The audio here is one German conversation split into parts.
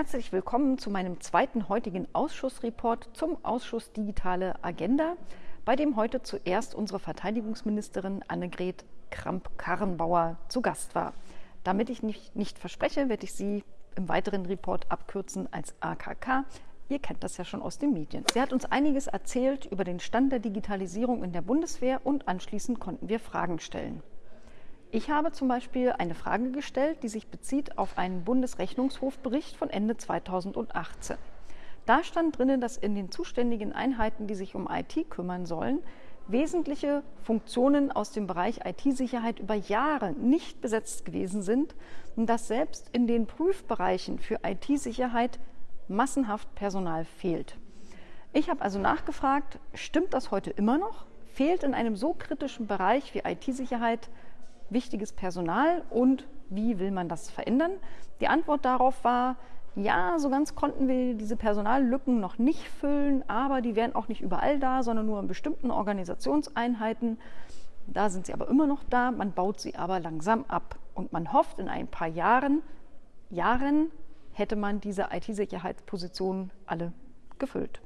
Herzlich willkommen zu meinem zweiten heutigen Ausschussreport zum Ausschuss Digitale Agenda, bei dem heute zuerst unsere Verteidigungsministerin Annegret Kramp-Karrenbauer zu Gast war. Damit ich nicht, nicht verspreche, werde ich sie im weiteren Report abkürzen als AKK. Ihr kennt das ja schon aus den Medien. Sie hat uns einiges erzählt über den Stand der Digitalisierung in der Bundeswehr und anschließend konnten wir Fragen stellen. Ich habe zum Beispiel eine Frage gestellt, die sich bezieht auf einen Bundesrechnungshofbericht von Ende 2018. Da stand drin, dass in den zuständigen Einheiten, die sich um IT kümmern sollen, wesentliche Funktionen aus dem Bereich IT-Sicherheit über Jahre nicht besetzt gewesen sind und dass selbst in den Prüfbereichen für IT-Sicherheit massenhaft Personal fehlt. Ich habe also nachgefragt, stimmt das heute immer noch? Fehlt in einem so kritischen Bereich wie IT-Sicherheit wichtiges Personal und wie will man das verändern? Die Antwort darauf war, ja, so ganz konnten wir diese Personallücken noch nicht füllen, aber die wären auch nicht überall da, sondern nur in bestimmten Organisationseinheiten. Da sind sie aber immer noch da, man baut sie aber langsam ab. Und man hofft, in ein paar Jahren, Jahren hätte man diese IT-Sicherheitspositionen alle gefüllt.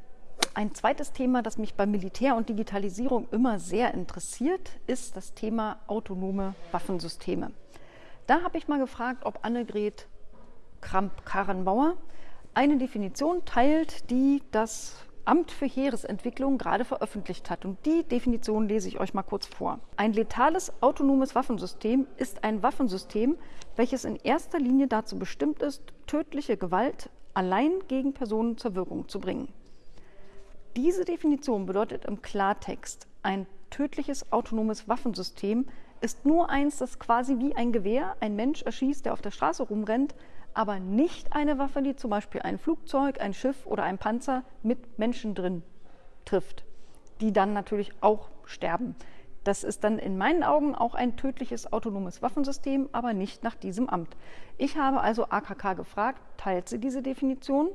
Ein zweites Thema, das mich bei Militär und Digitalisierung immer sehr interessiert, ist das Thema autonome Waffensysteme. Da habe ich mal gefragt, ob Annegret Kramp-Karrenbauer eine Definition teilt, die das Amt für Heeresentwicklung gerade veröffentlicht hat. Und die Definition lese ich euch mal kurz vor. Ein letales autonomes Waffensystem ist ein Waffensystem, welches in erster Linie dazu bestimmt ist, tödliche Gewalt allein gegen Personen zur Wirkung zu bringen. Diese Definition bedeutet im Klartext, ein tödliches autonomes Waffensystem ist nur eins, das quasi wie ein Gewehr ein Mensch erschießt, der auf der Straße rumrennt, aber nicht eine Waffe, die zum Beispiel ein Flugzeug, ein Schiff oder ein Panzer mit Menschen drin trifft, die dann natürlich auch sterben. Das ist dann in meinen Augen auch ein tödliches autonomes Waffensystem, aber nicht nach diesem Amt. Ich habe also AKK gefragt, teilt sie diese Definition?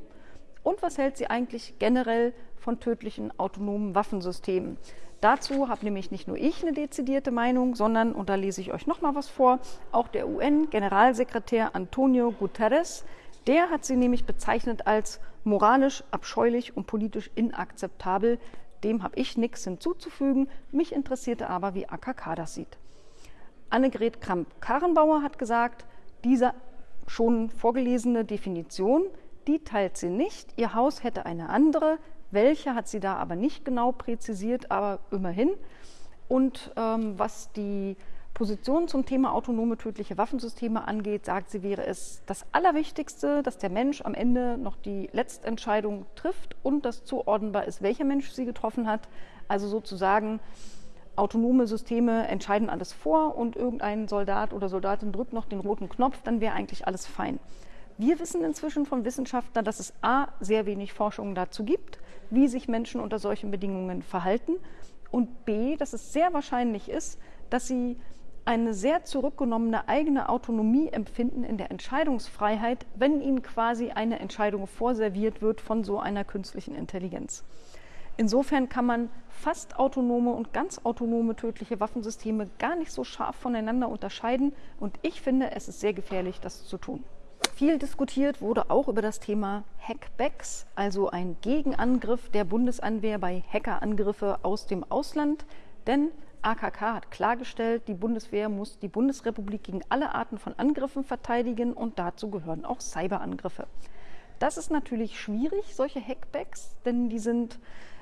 Und was hält sie eigentlich generell von tödlichen autonomen Waffensystemen? Dazu habe nämlich nicht nur ich eine dezidierte Meinung, sondern, und da lese ich euch noch mal was vor, auch der UN-Generalsekretär Antonio Guterres, der hat sie nämlich bezeichnet als moralisch abscheulich und politisch inakzeptabel. Dem habe ich nichts hinzuzufügen. Mich interessierte aber, wie AKK das sieht. Annegret Kramp-Karrenbauer hat gesagt, diese schon vorgelesene Definition die teilt sie nicht. Ihr Haus hätte eine andere. Welche hat sie da aber nicht genau präzisiert, aber immerhin. Und ähm, was die Position zum Thema autonome tödliche Waffensysteme angeht, sagt sie, wäre es das Allerwichtigste, dass der Mensch am Ende noch die Letztentscheidung trifft und dass zuordnenbar ist, welcher Mensch sie getroffen hat. Also sozusagen autonome Systeme entscheiden alles vor und irgendein Soldat oder Soldatin drückt noch den roten Knopf, dann wäre eigentlich alles fein. Wir wissen inzwischen von Wissenschaftlern, dass es a. sehr wenig Forschung dazu gibt, wie sich Menschen unter solchen Bedingungen verhalten und b. dass es sehr wahrscheinlich ist, dass sie eine sehr zurückgenommene eigene Autonomie empfinden in der Entscheidungsfreiheit, wenn ihnen quasi eine Entscheidung vorserviert wird von so einer künstlichen Intelligenz. Insofern kann man fast autonome und ganz autonome tödliche Waffensysteme gar nicht so scharf voneinander unterscheiden und ich finde, es ist sehr gefährlich, das zu tun. Viel diskutiert wurde auch über das Thema Hackbacks, also ein Gegenangriff der Bundesanwehr bei Hackerangriffe aus dem Ausland. Denn AKK hat klargestellt, die Bundeswehr muss die Bundesrepublik gegen alle Arten von Angriffen verteidigen und dazu gehören auch Cyberangriffe. Das ist natürlich schwierig, solche Hackbacks, denn die sind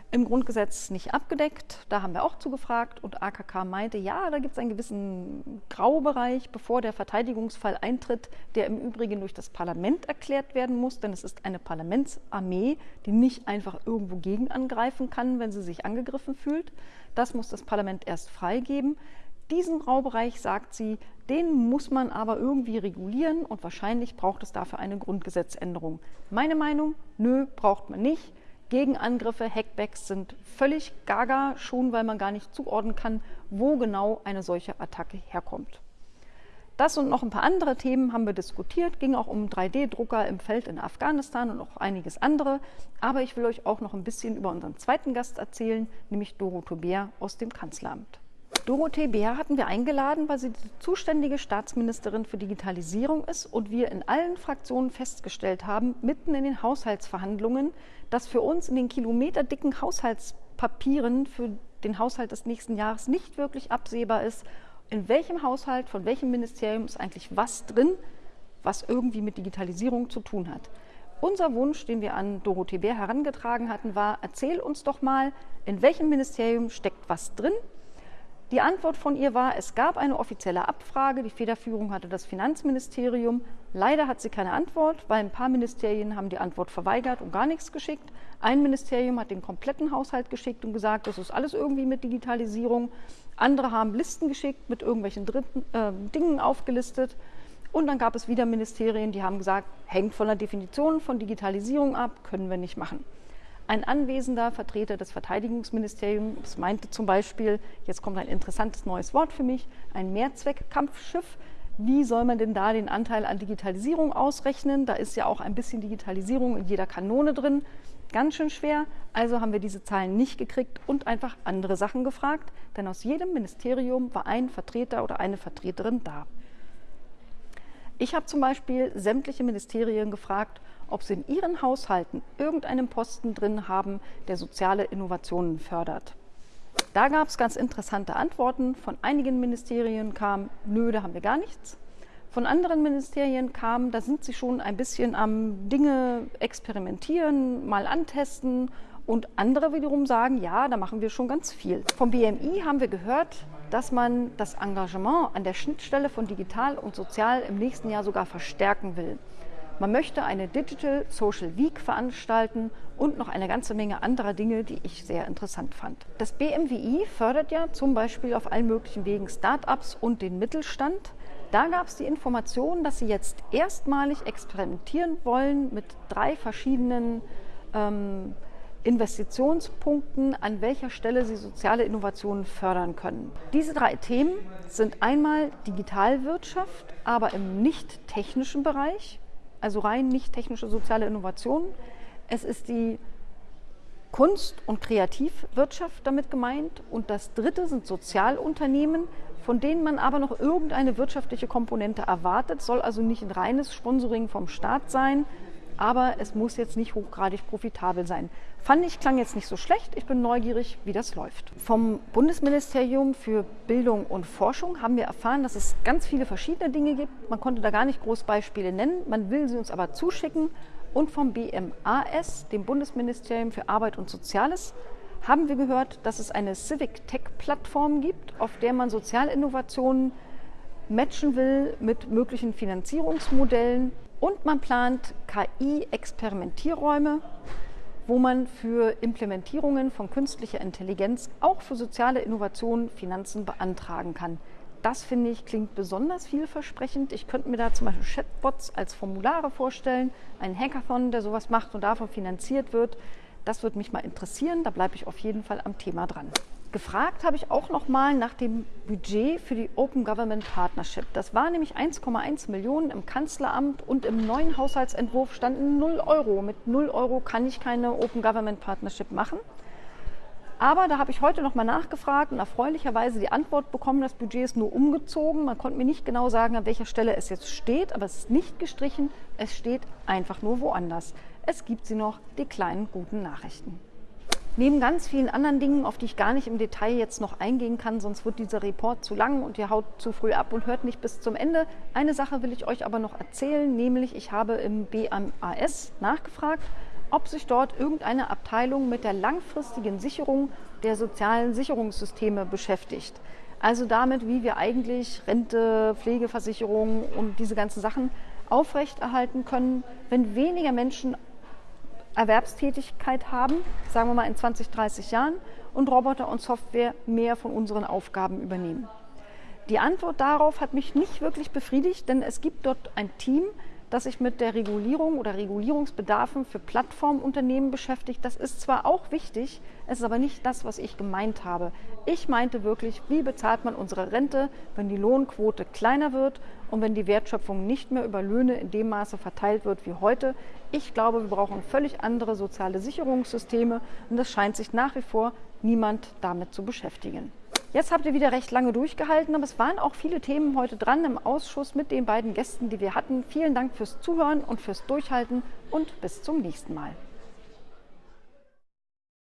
im Grundgesetz nicht abgedeckt. Da haben wir auch zugefragt und AKK meinte, ja, da gibt es einen gewissen Graubereich, bevor der Verteidigungsfall eintritt, der im Übrigen durch das Parlament erklärt werden muss, denn es ist eine Parlamentsarmee, die nicht einfach irgendwo gegen angreifen kann, wenn sie sich angegriffen fühlt. Das muss das Parlament erst freigeben. Diesen Graubereich, sagt sie, den muss man aber irgendwie regulieren und wahrscheinlich braucht es dafür eine Grundgesetzänderung. Meine Meinung, nö, braucht man nicht. Gegenangriffe, Hackbacks sind völlig gaga, schon weil man gar nicht zuordnen kann, wo genau eine solche Attacke herkommt. Das und noch ein paar andere Themen haben wir diskutiert, ging auch um 3D-Drucker im Feld in Afghanistan und auch einiges andere. Aber ich will euch auch noch ein bisschen über unseren zweiten Gast erzählen, nämlich Doro Bär aus dem Kanzleramt. Dorothee Bär hatten wir eingeladen, weil sie die zuständige Staatsministerin für Digitalisierung ist und wir in allen Fraktionen festgestellt haben, mitten in den Haushaltsverhandlungen, dass für uns in den kilometerdicken Haushaltspapieren für den Haushalt des nächsten Jahres nicht wirklich absehbar ist, in welchem Haushalt, von welchem Ministerium ist eigentlich was drin, was irgendwie mit Digitalisierung zu tun hat. Unser Wunsch, den wir an Dorothee Bär herangetragen hatten, war, erzähl uns doch mal, in welchem Ministerium steckt was drin die Antwort von ihr war, es gab eine offizielle Abfrage, die Federführung hatte das Finanzministerium. Leider hat sie keine Antwort, weil ein paar Ministerien haben die Antwort verweigert und gar nichts geschickt. Ein Ministerium hat den kompletten Haushalt geschickt und gesagt, das ist alles irgendwie mit Digitalisierung. Andere haben Listen geschickt, mit irgendwelchen dritten, äh, Dingen aufgelistet. Und dann gab es wieder Ministerien, die haben gesagt, hängt von der Definition von Digitalisierung ab, können wir nicht machen. Ein anwesender Vertreter des Verteidigungsministeriums meinte zum Beispiel, jetzt kommt ein interessantes neues Wort für mich, ein Mehrzweckkampfschiff. Wie soll man denn da den Anteil an Digitalisierung ausrechnen? Da ist ja auch ein bisschen Digitalisierung in jeder Kanone drin. Ganz schön schwer. Also haben wir diese Zahlen nicht gekriegt und einfach andere Sachen gefragt, denn aus jedem Ministerium war ein Vertreter oder eine Vertreterin da. Ich habe zum Beispiel sämtliche Ministerien gefragt, ob sie in ihren Haushalten irgendeinen Posten drin haben, der soziale Innovationen fördert. Da gab es ganz interessante Antworten. Von einigen Ministerien kam, nö, da haben wir gar nichts. Von anderen Ministerien kam, da sind sie schon ein bisschen am Dinge experimentieren, mal antesten. Und andere wiederum sagen, ja, da machen wir schon ganz viel. Vom BMI haben wir gehört, dass man das Engagement an der Schnittstelle von digital und sozial im nächsten Jahr sogar verstärken will. Man möchte eine Digital Social Week veranstalten und noch eine ganze Menge anderer Dinge, die ich sehr interessant fand. Das BMWI fördert ja zum Beispiel auf allen möglichen Wegen Start-ups und den Mittelstand. Da gab es die Information, dass sie jetzt erstmalig experimentieren wollen mit drei verschiedenen ähm, Investitionspunkten, an welcher Stelle sie soziale Innovationen fördern können. Diese drei Themen sind einmal Digitalwirtschaft, aber im nicht technischen Bereich also rein nicht technische soziale Innovationen. Es ist die Kunst- und Kreativwirtschaft damit gemeint. Und das dritte sind Sozialunternehmen, von denen man aber noch irgendeine wirtschaftliche Komponente erwartet. Soll also nicht ein reines Sponsoring vom Staat sein, aber es muss jetzt nicht hochgradig profitabel sein. Fand ich, klang jetzt nicht so schlecht. Ich bin neugierig, wie das läuft. Vom Bundesministerium für Bildung und Forschung haben wir erfahren, dass es ganz viele verschiedene Dinge gibt. Man konnte da gar nicht groß Beispiele nennen. Man will sie uns aber zuschicken. Und vom BMAS, dem Bundesministerium für Arbeit und Soziales, haben wir gehört, dass es eine Civic Tech Plattform gibt, auf der man Sozialinnovationen matchen will mit möglichen Finanzierungsmodellen und man plant KI-Experimentierräume, wo man für Implementierungen von künstlicher Intelligenz auch für soziale Innovationen Finanzen beantragen kann. Das finde ich klingt besonders vielversprechend. Ich könnte mir da zum Beispiel Chatbots als Formulare vorstellen, einen Hackathon, der sowas macht und davon finanziert wird. Das würde mich mal interessieren. Da bleibe ich auf jeden Fall am Thema dran. Gefragt habe ich auch noch mal nach dem Budget für die Open Government Partnership. Das war nämlich 1,1 Millionen im Kanzleramt und im neuen Haushaltsentwurf standen 0 Euro. Mit 0 Euro kann ich keine Open Government Partnership machen. Aber da habe ich heute noch mal nachgefragt und erfreulicherweise die Antwort bekommen, das Budget ist nur umgezogen. Man konnte mir nicht genau sagen, an welcher Stelle es jetzt steht, aber es ist nicht gestrichen, es steht einfach nur woanders. Es gibt sie noch, die kleinen guten Nachrichten. Neben ganz vielen anderen Dingen, auf die ich gar nicht im Detail jetzt noch eingehen kann, sonst wird dieser Report zu lang und ihr haut zu früh ab und hört nicht bis zum Ende. Eine Sache will ich euch aber noch erzählen, nämlich ich habe im BMAS nachgefragt, ob sich dort irgendeine Abteilung mit der langfristigen Sicherung der sozialen Sicherungssysteme beschäftigt. Also damit, wie wir eigentlich Rente, Pflegeversicherung und diese ganzen Sachen aufrechterhalten können, wenn weniger Menschen Erwerbstätigkeit haben, sagen wir mal in 20, 30 Jahren, und Roboter und Software mehr von unseren Aufgaben übernehmen. Die Antwort darauf hat mich nicht wirklich befriedigt, denn es gibt dort ein Team, das sich mit der Regulierung oder Regulierungsbedarfen für Plattformunternehmen beschäftigt. Das ist zwar auch wichtig, es ist aber nicht das, was ich gemeint habe. Ich meinte wirklich, wie bezahlt man unsere Rente, wenn die Lohnquote kleiner wird und wenn die Wertschöpfung nicht mehr über Löhne in dem Maße verteilt wird wie heute. Ich glaube, wir brauchen völlig andere soziale Sicherungssysteme und es scheint sich nach wie vor niemand damit zu beschäftigen. Jetzt habt ihr wieder recht lange durchgehalten, aber es waren auch viele Themen heute dran im Ausschuss mit den beiden Gästen, die wir hatten. Vielen Dank fürs Zuhören und fürs Durchhalten und bis zum nächsten Mal.